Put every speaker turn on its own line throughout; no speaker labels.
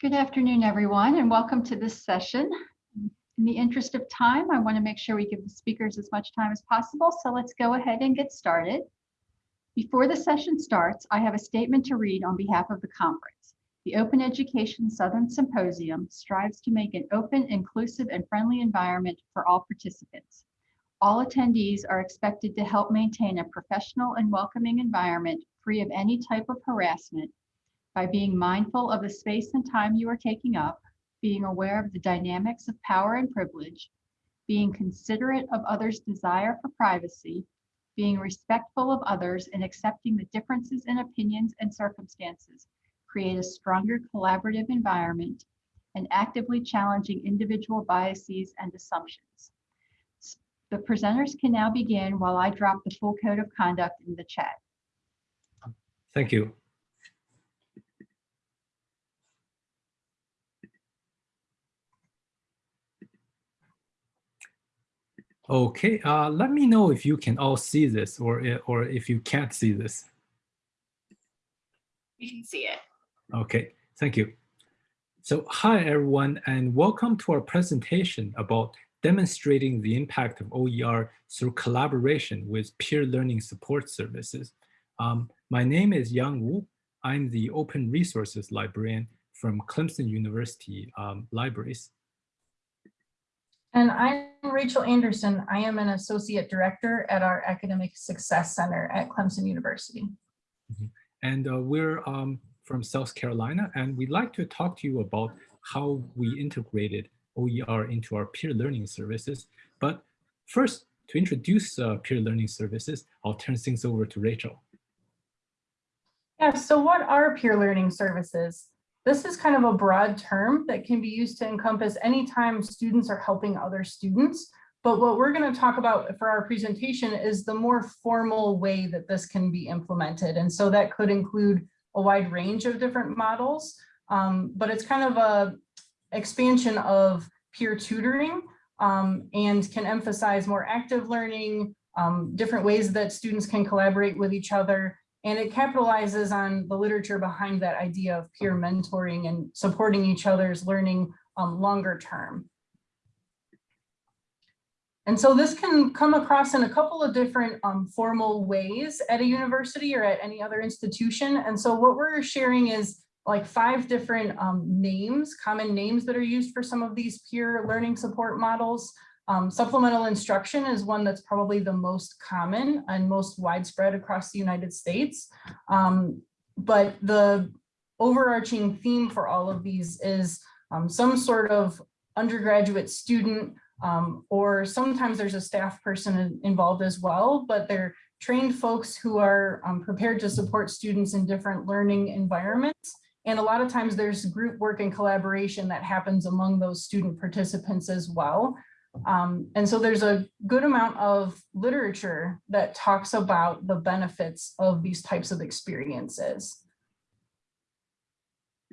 Good afternoon, everyone, and welcome to this session. In the interest of time, I want to make sure we give the speakers as much time as possible, so let's go ahead and get started. Before the session starts, I have a statement to read on behalf of the conference. The Open Education Southern Symposium strives to make an open, inclusive, and friendly environment for all participants. All attendees are expected to help maintain a professional and welcoming environment free of any type of harassment by being mindful of the space and time you are taking up, being aware of the dynamics of power and privilege, being considerate of others' desire for privacy, being respectful of others and accepting the differences in opinions and circumstances, create a stronger collaborative environment, and actively challenging individual biases and assumptions. The presenters can now begin while I drop the full code of conduct in the chat.
Thank you. Okay, uh, let me know if you can all see this or, or if you can't see this.
You can see it.
Okay, thank you. So hi everyone and welcome to our presentation about demonstrating the impact of OER through collaboration with peer learning support services. Um, my name is Yang Wu. I'm the open resources librarian from Clemson University um, Libraries.
And I'm Rachel Anderson. I am an associate director at our Academic Success Center at Clemson University.
Mm -hmm. And uh, we're um, from South Carolina, and we'd like to talk to you about how we integrated OER into our peer learning services. But first, to introduce uh, peer learning services, I'll turn things over to Rachel.
Yeah, so what are peer learning services? This is kind of a broad term that can be used to encompass any time students are helping other students. But what we're going to talk about for our presentation is the more formal way that this can be implemented. And so that could include a wide range of different models, um, but it's kind of a expansion of peer tutoring um, and can emphasize more active learning, um, different ways that students can collaborate with each other, and it capitalizes on the literature behind that idea of peer mentoring and supporting each other's learning um, longer term. And so this can come across in a couple of different um, formal ways at a university or at any other institution. And so what we're sharing is like five different um, names, common names that are used for some of these peer learning support models. Um, supplemental instruction is one that's probably the most common and most widespread across the United States. Um, but the overarching theme for all of these is um, some sort of undergraduate student um, or sometimes there's a staff person involved as well, but they're trained folks who are um, prepared to support students in different learning environments. And a lot of times there's group work and collaboration that happens among those student participants as well. Um, and so there's a good amount of literature that talks about the benefits of these types of experiences.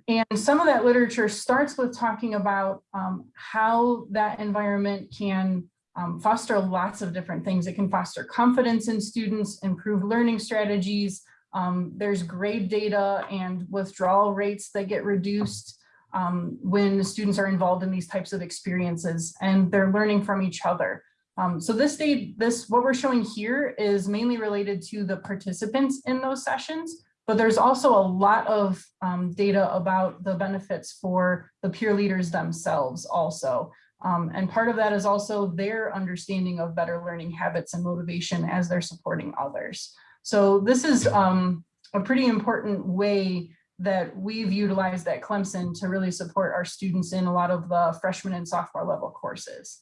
And some of that literature starts with talking about um, how that environment can um, foster lots of different things. It can foster confidence in students, improve learning strategies. Um, there's grade data and withdrawal rates that get reduced um, when students are involved in these types of experiences and they're learning from each other. Um, so this day, this what we're showing here is mainly related to the participants in those sessions, but there's also a lot of um, data about the benefits for the peer leaders themselves also. Um, and part of that is also their understanding of better learning habits and motivation as they're supporting others. So this is um, a pretty important way that we've utilized at Clemson to really support our students in a lot of the freshman and sophomore level courses.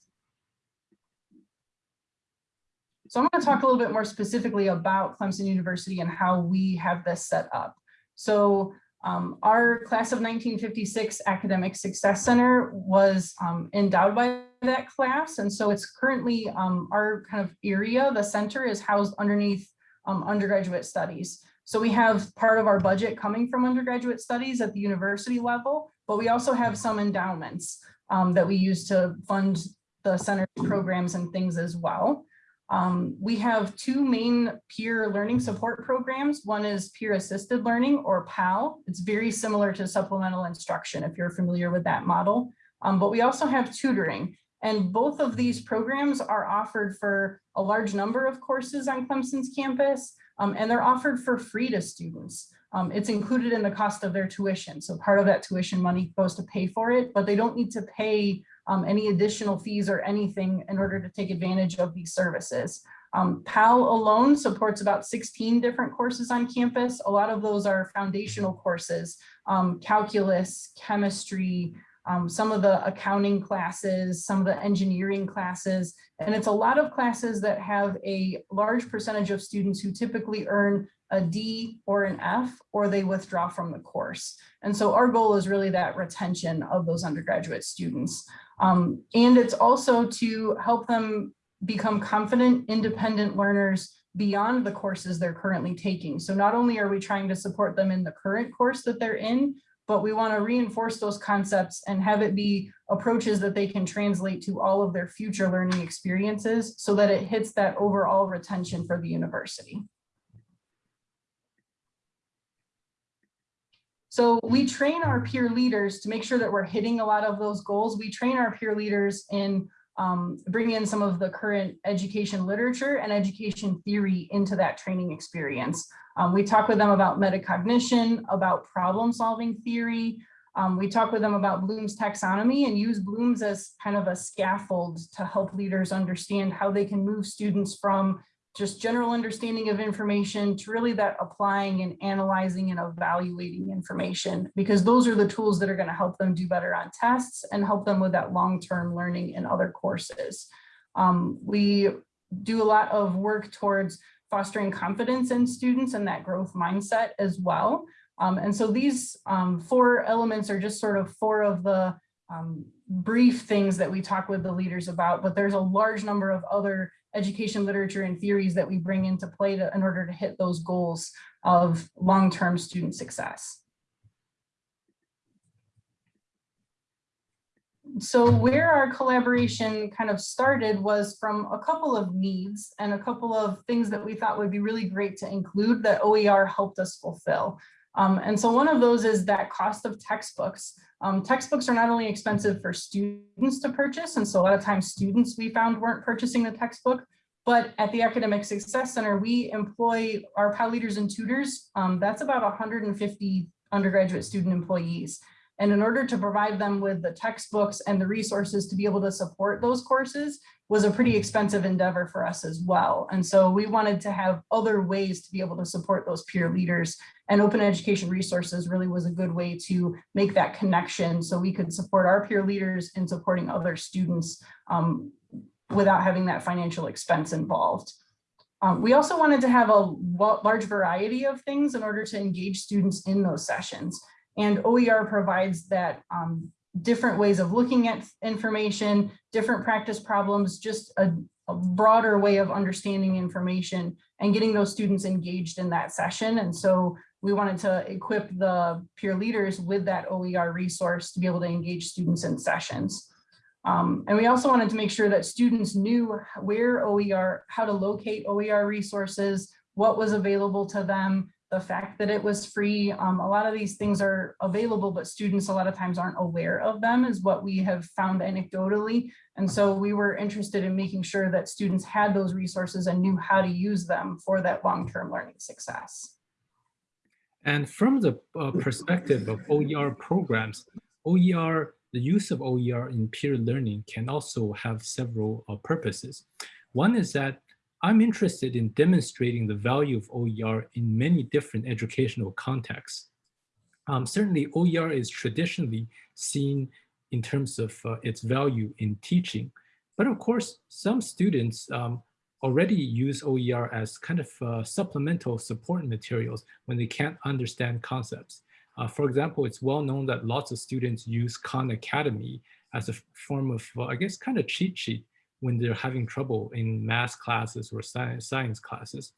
So I'm going to talk a little bit more specifically about Clemson University and how we have this set up. So um, our class of 1956 Academic Success Center was um, endowed by that class. And so it's currently um, our kind of area, the center is housed underneath um, undergraduate studies. So we have part of our budget coming from undergraduate studies at the university level, but we also have some endowments um, that we use to fund the center programs and things as well. Um, we have two main peer learning support programs. One is peer assisted learning or PAL. It's very similar to supplemental instruction if you're familiar with that model. Um, but we also have tutoring and both of these programs are offered for a large number of courses on Clemson's campus um, and they're offered for free to students. Um, it's included in the cost of their tuition. So part of that tuition money goes to pay for it, but they don't need to pay um, any additional fees or anything in order to take advantage of these services. Um, PAL alone supports about 16 different courses on campus. A lot of those are foundational courses, um, calculus, chemistry, um, some of the accounting classes, some of the engineering classes, and it's a lot of classes that have a large percentage of students who typically earn a D or an F, or they withdraw from the course. And so our goal is really that retention of those undergraduate students. Um, and it's also to help them become confident, independent learners beyond the courses they're currently taking. So not only are we trying to support them in the current course that they're in, but we want to reinforce those concepts and have it be approaches that they can translate to all of their future learning experiences so that it hits that overall retention for the university. So we train our peer leaders to make sure that we're hitting a lot of those goals. We train our peer leaders in um, bring in some of the current education literature and education theory into that training experience. Um, we talk with them about metacognition, about problem solving theory. Um, we talk with them about Bloom's taxonomy and use Bloom's as kind of a scaffold to help leaders understand how they can move students from just general understanding of information to really that applying and analyzing and evaluating information, because those are the tools that are going to help them do better on tests and help them with that long-term learning in other courses. Um, we do a lot of work towards fostering confidence in students and that growth mindset as well. Um, and so these um, four elements are just sort of four of the um, brief things that we talk with the leaders about, but there's a large number of other education literature and theories that we bring into play to, in order to hit those goals of long-term student success. So where our collaboration kind of started was from a couple of needs and a couple of things that we thought would be really great to include that OER helped us fulfill. Um, and so one of those is that cost of textbooks. Um, textbooks are not only expensive for students to purchase, and so a lot of times students we found weren't purchasing the textbook, but at the Academic Success Center, we employ our PAL leaders and tutors. Um, that's about 150 undergraduate student employees. And in order to provide them with the textbooks and the resources to be able to support those courses was a pretty expensive endeavor for us as well. And so we wanted to have other ways to be able to support those peer leaders and open education resources really was a good way to make that connection so we could support our peer leaders in supporting other students um, without having that financial expense involved. Um, we also wanted to have a large variety of things in order to engage students in those sessions. And OER provides that um, different ways of looking at information, different practice problems, just a, a, broader way of understanding information and getting those students engaged in that session. And so we wanted to equip the peer leaders with that OER resource to be able to engage students in sessions. Um, and we also wanted to make sure that students knew where OER, how to locate OER resources, what was available to them, the fact that it was free. Um, a lot of these things are available, but students a lot of times aren't aware of them is what we have found anecdotally. And so we were interested in making sure that students had those resources and knew how to use them for that long-term learning success.
And from the uh, perspective of OER programs, OER, the use of OER in peer learning can also have several uh, purposes. One is that I'm interested in demonstrating the value of OER in many different educational contexts. Um, certainly, OER is traditionally seen in terms of uh, its value in teaching. But of course, some students um, already use OER as kind of uh, supplemental support materials when they can't understand concepts. Uh, for example, it's well known that lots of students use Khan Academy as a form of, uh, I guess, kind of cheat sheet when they're having trouble in math classes or science, science classes.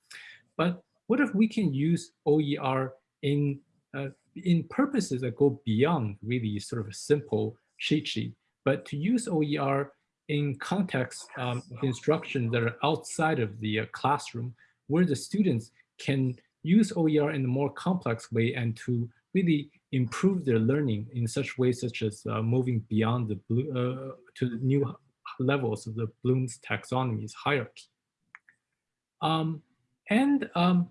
But what if we can use OER in, uh, in purposes that go beyond really sort of a simple cheat sheet, but to use OER in context um, of instruction that are outside of the uh, classroom, where the students can use OER in a more complex way and to really improve their learning in such ways such as uh, moving beyond the blue, uh, to the new levels of the Bloom's taxonomy's hierarchy. Um, and um,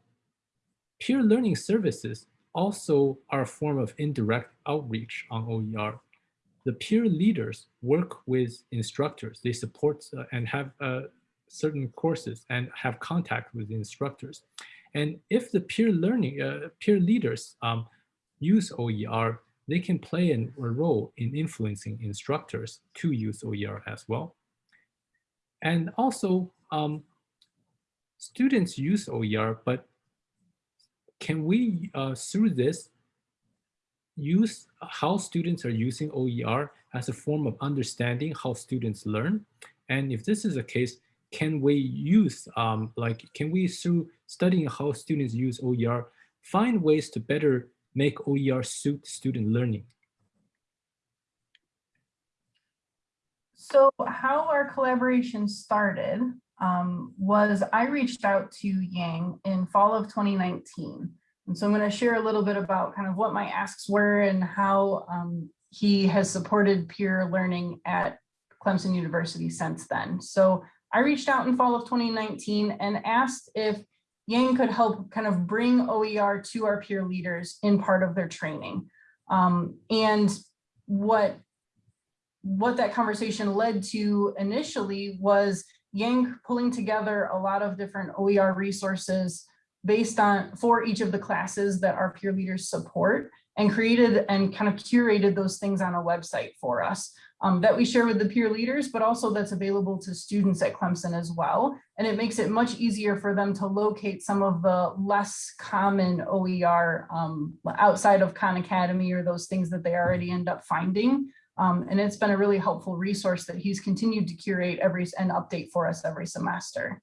peer learning services also are a form of indirect outreach on OER. The peer leaders work with instructors. They support uh, and have uh, certain courses and have contact with instructors. And if the peer learning, uh, peer leaders um, use OER, they can play an, a role in influencing instructors to use OER as well. And also, um, students use OER, but can we, uh, through this, use how students are using OER as a form of understanding how students learn? And if this is the case, can we use, um, like, can we, through studying how students use OER, find ways to better make OER suit student learning?
So how our collaboration started um, was I reached out to Yang in fall of 2019. And so I'm going to share a little bit about kind of what my asks were and how um, he has supported peer learning at Clemson University since then. So I reached out in fall of 2019 and asked if Yang could help kind of bring OER to our peer leaders in part of their training. Um, and what, what that conversation led to initially was Yang pulling together a lot of different OER resources based on for each of the classes that our peer leaders support and created and kind of curated those things on a website for us um, that we share with the peer leaders, but also that's available to students at Clemson as well. And it makes it much easier for them to locate some of the less common OER um, outside of Khan Academy or those things that they already end up finding. Um, and it's been a really helpful resource that he's continued to curate every and update for us every semester.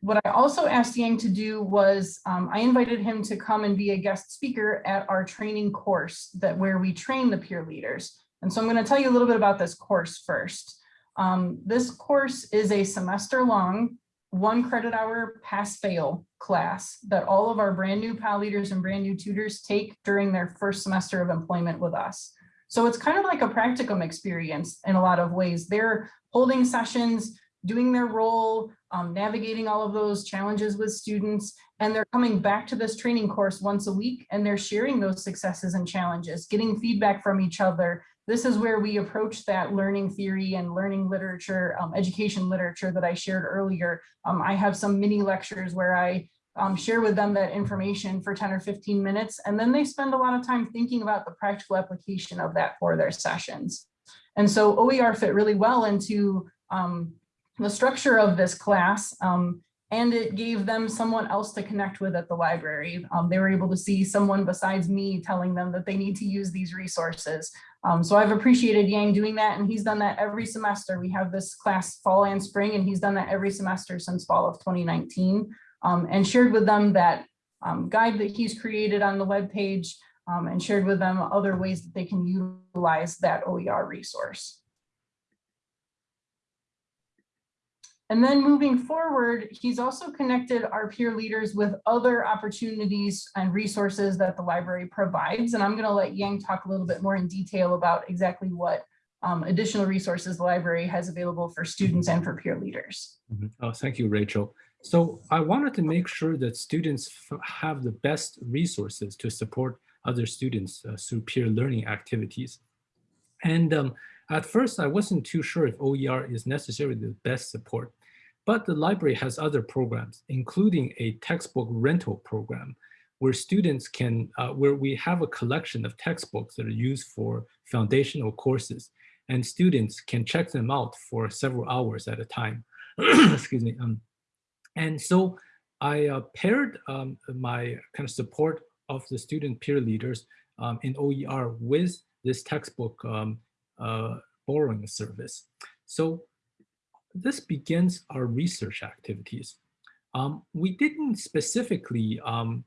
What I also asked Yang to do was um, I invited him to come and be a guest speaker at our training course that where we train the peer leaders. And so I'm going to tell you a little bit about this course first. Um, this course is a semester long, one credit hour pass fail class that all of our brand new PAL leaders and brand new tutors take during their first semester of employment with us. So it's kind of like a practicum experience in a lot of ways. They're holding sessions, doing their role, um, navigating all of those challenges with students, and they're coming back to this training course once a week and they're sharing those successes and challenges, getting feedback from each other. This is where we approach that learning theory and learning literature, um, education literature that I shared earlier. Um, I have some mini lectures where I um, share with them that information for 10 or 15 minutes, and then they spend a lot of time thinking about the practical application of that for their sessions. And so OER fit really well into um, the structure of this class, um, and it gave them someone else to connect with at the library. Um, they were able to see someone besides me telling them that they need to use these resources. Um, so I've appreciated Yang doing that, and he's done that every semester. We have this class fall and spring, and he's done that every semester since fall of 2019 um, and shared with them that um, guide that he's created on the web page um, and shared with them other ways that they can utilize that OER resource. And then moving forward, he's also connected our peer leaders with other opportunities and resources that the library provides. And I'm going to let Yang talk a little bit more in detail about exactly what um, additional resources the library has available for students and for peer leaders.
Mm -hmm. Oh, thank you, Rachel. So I wanted to make sure that students have the best resources to support other students uh, through peer learning activities. And um, at first, I wasn't too sure if OER is necessarily the best support, but the library has other programs, including a textbook rental program where students can, uh, where we have a collection of textbooks that are used for foundational courses and students can check them out for several hours at a time. Excuse me. Um, and so I uh, paired um, my kind of support of the student peer leaders um, in OER with this textbook um, uh, borrowing service. So this begins our research activities. Um, we didn't specifically um,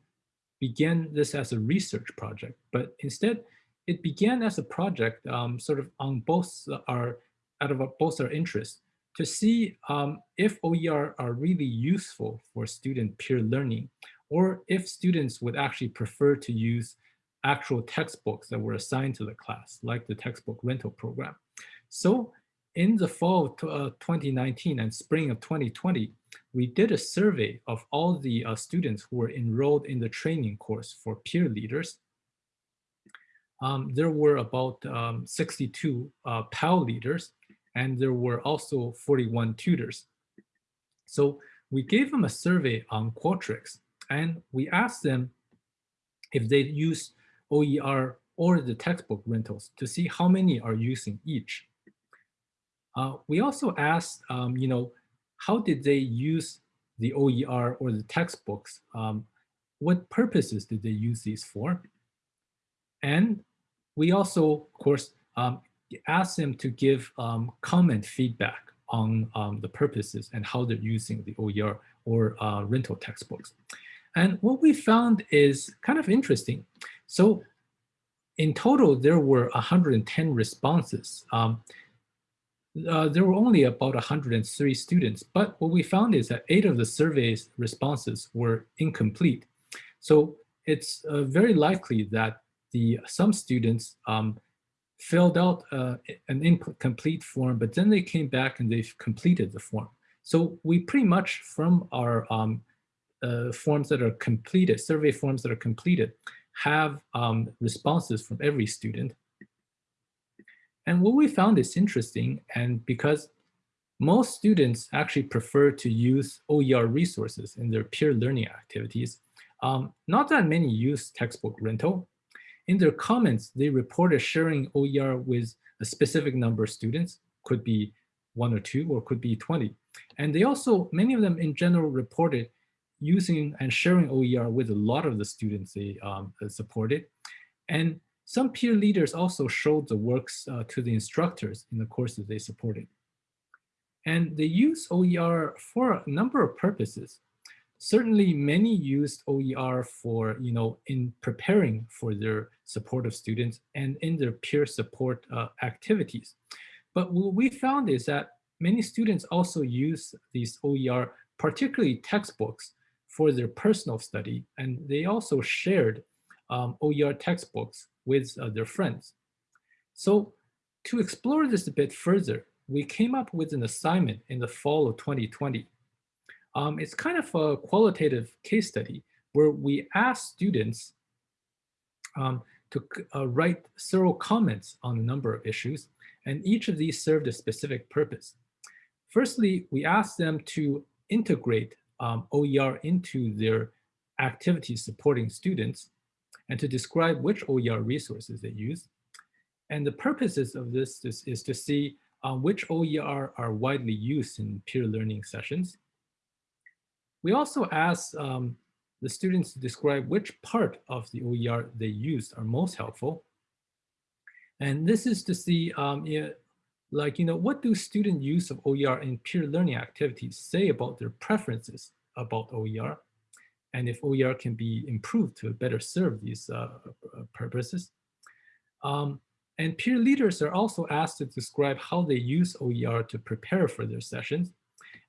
begin this as a research project, but instead it began as a project um, sort of on both our out of both our interests, to see um, if OER are really useful for student peer learning, or if students would actually prefer to use actual textbooks that were assigned to the class, like the textbook rental program. So in the fall of uh, 2019 and spring of 2020, we did a survey of all the uh, students who were enrolled in the training course for peer leaders. Um, there were about um, 62 uh, PAL leaders, and there were also 41 tutors. So we gave them a survey on Qualtrics, and we asked them if they use OER or the textbook rentals to see how many are using each. Uh, we also asked, um, you know, how did they use the OER or the textbooks? Um, what purposes did they use these for? And we also, of course, um, asked them to give um, comment feedback on um, the purposes and how they're using the OER or uh, rental textbooks. And what we found is kind of interesting. So in total, there were 110 responses. Um, uh, there were only about 103 students, but what we found is that eight of the survey's responses were incomplete. So it's uh, very likely that the some students um, filled out uh, an incomplete form, but then they came back and they've completed the form. So we pretty much from our um, uh, forms that are completed, survey forms that are completed, have um, responses from every student. And what we found is interesting, and because most students actually prefer to use OER resources in their peer learning activities, um, not that many use textbook rental. In their comments, they reported sharing OER with a specific number of students, could be one or two, or could be 20. And they also, many of them in general reported using and sharing OER with a lot of the students they um, supported. And some peer leaders also showed the works uh, to the instructors in the courses they supported. And they use OER for a number of purposes. Certainly many used OER for, you know, in preparing for their support of students and in their peer support uh, activities. But what we found is that many students also use these OER, particularly textbooks, for their personal study. And they also shared um, OER textbooks with uh, their friends. So to explore this a bit further, we came up with an assignment in the fall of 2020. Um, it's kind of a qualitative case study where we asked students um, to uh, write several comments on a number of issues, and each of these served a specific purpose. Firstly, we asked them to integrate um, OER into their activities supporting students and to describe which OER resources they use. And the purposes of this is, is to see um, which OER are widely used in peer learning sessions. We also asked um, the students to describe which part of the OER they used are most helpful. And this is to see um, like, you know, what do student use of OER in peer learning activities say about their preferences about OER? And if OER can be improved to better serve these uh, uh, purposes. Um, and peer leaders are also asked to describe how they use OER to prepare for their sessions.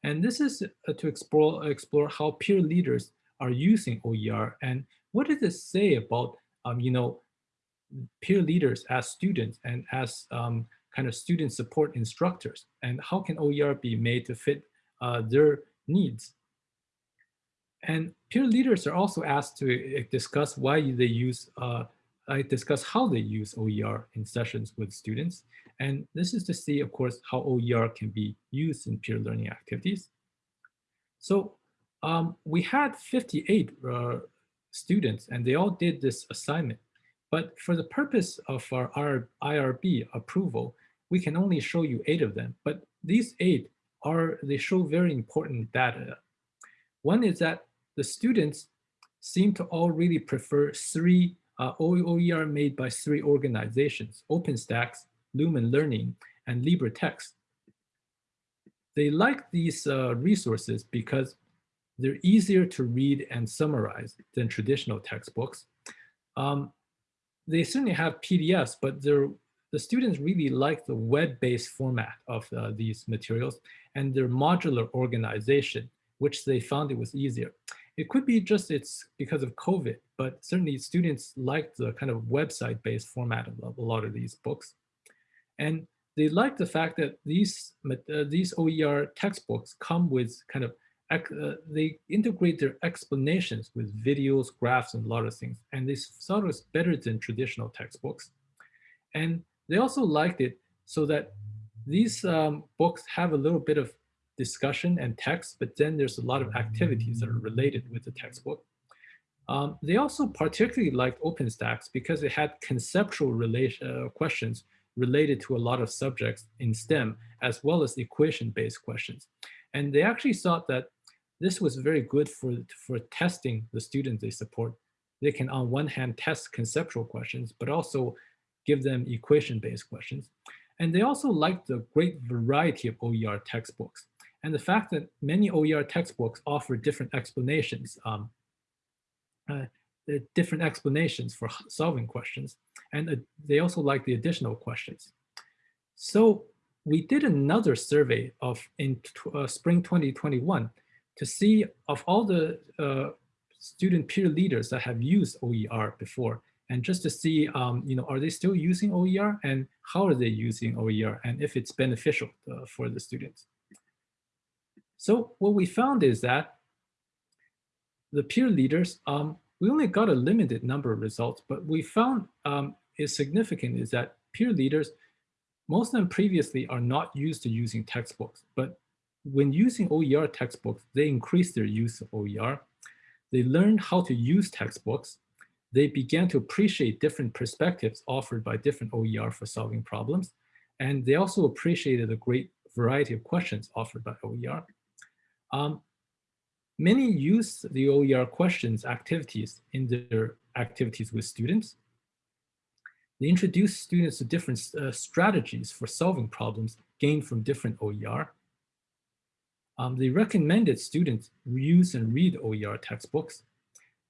And this is uh, to explore, explore how peer leaders are using OER and what does it say about, um, you know, peer leaders as students and as um, kind of student support instructors and how can OER be made to fit uh, their needs. And peer leaders are also asked to uh, discuss why they use, uh, discuss how they use OER in sessions with students. And this is to see, of course, how OER can be used in peer learning activities. So um, we had 58 uh, students and they all did this assignment. But for the purpose of our IRB approval, we can only show you eight of them, but these eight are, they show very important data. One is that the students seem to all really prefer three uh, OER made by three organizations, OpenStax, Lumen Learning, and LibreText. They like these uh, resources because they're easier to read and summarize than traditional textbooks. Um, they certainly have PDFs, but the students really like the web-based format of uh, these materials and their modular organization, which they found it was easier. It could be just it's because of COVID, but certainly students like the kind of website-based format of a lot of these books. And they like the fact that these, uh, these OER textbooks come with kind of, uh, they integrate their explanations with videos, graphs, and a lot of things. And this sort of better than traditional textbooks. And they also liked it so that these um, books have a little bit of discussion and text, but then there's a lot of activities that are related with the textbook. Um, they also particularly liked OpenStax because it had conceptual relation, uh, questions related to a lot of subjects in STEM, as well as equation-based questions. And they actually thought that this was very good for, for testing the students they support. They can, on one hand, test conceptual questions, but also give them equation-based questions. And they also liked the great variety of OER textbooks and the fact that many OER textbooks offer different explanations, um, uh, different explanations for solving questions. And uh, they also like the additional questions. So we did another survey of in uh, spring 2021 to see of all the uh, student peer leaders that have used OER before, and just to see, um, you know, are they still using OER and how are they using OER and if it's beneficial uh, for the students. So what we found is that the peer leaders, um, we only got a limited number of results, but we found um, is significant is that peer leaders, most of them previously are not used to using textbooks, but when using OER textbooks, they increased their use of OER. They learned how to use textbooks. They began to appreciate different perspectives offered by different OER for solving problems. And they also appreciated a great variety of questions offered by OER. Um, many use the OER questions activities in their activities with students. They introduce students to different uh, strategies for solving problems gained from different OER. Um, they recommended students use and read OER textbooks.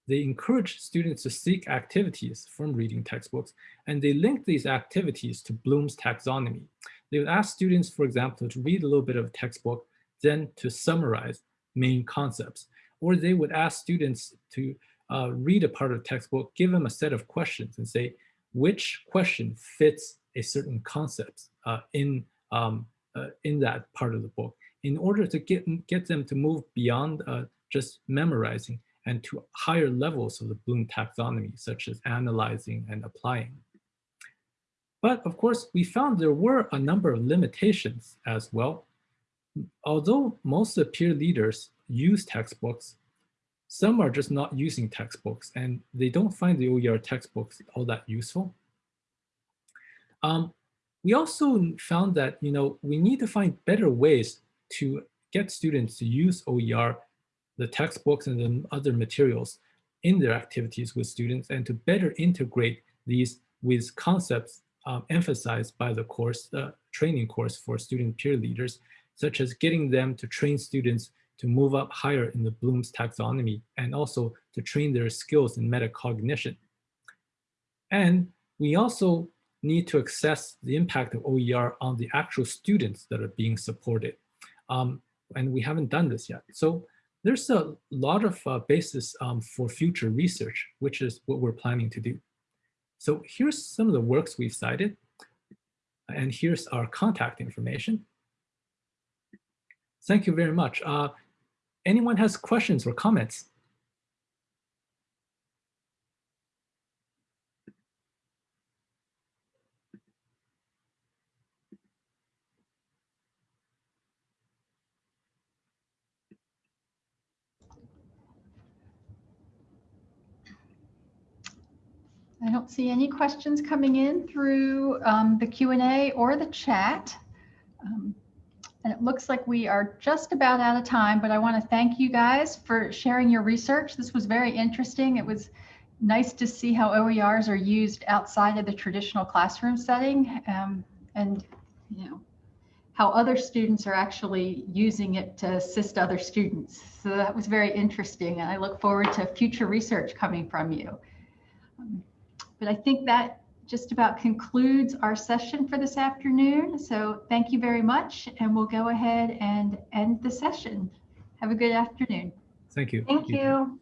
They encourage students to seek activities from reading textbooks, and they link these activities to Bloom's taxonomy. They would ask students, for example, to read a little bit of a textbook then to summarize main concepts. Or they would ask students to uh, read a part of the textbook, give them a set of questions and say, which question fits a certain concept uh, in, um, uh, in that part of the book in order to get, get them to move beyond uh, just memorizing and to higher levels of the Bloom taxonomy, such as analyzing and applying. But of course, we found there were a number of limitations as well although most of the peer leaders use textbooks, some are just not using textbooks and they don't find the OER textbooks all that useful. Um, we also found that you know we need to find better ways to get students to use OER, the textbooks and the other materials in their activities with students and to better integrate these with concepts um, emphasized by the course, the training course for student peer leaders such as getting them to train students to move up higher in the Bloom's taxonomy and also to train their skills in metacognition. And we also need to assess the impact of OER on the actual students that are being supported. Um, and we haven't done this yet. So there's a lot of uh, basis um, for future research, which is what we're planning to do. So here's some of the works we've cited. And here's our contact information. Thank you very much. Uh, anyone has questions or comments?
I don't see any questions coming in through um, the Q&A or the chat. And it looks like we are just about out of time, but I want to thank you guys for sharing your research. This was very interesting. It was nice to see how OERs are used outside of the traditional classroom setting um, and, you know, how other students are actually using it to assist other students. So that was very interesting. And I look forward to future research coming from you. Um, but I think that just about concludes our session for this afternoon. So thank you very much, and we'll go ahead and end the session. Have a good afternoon.
Thank you.
Thank you.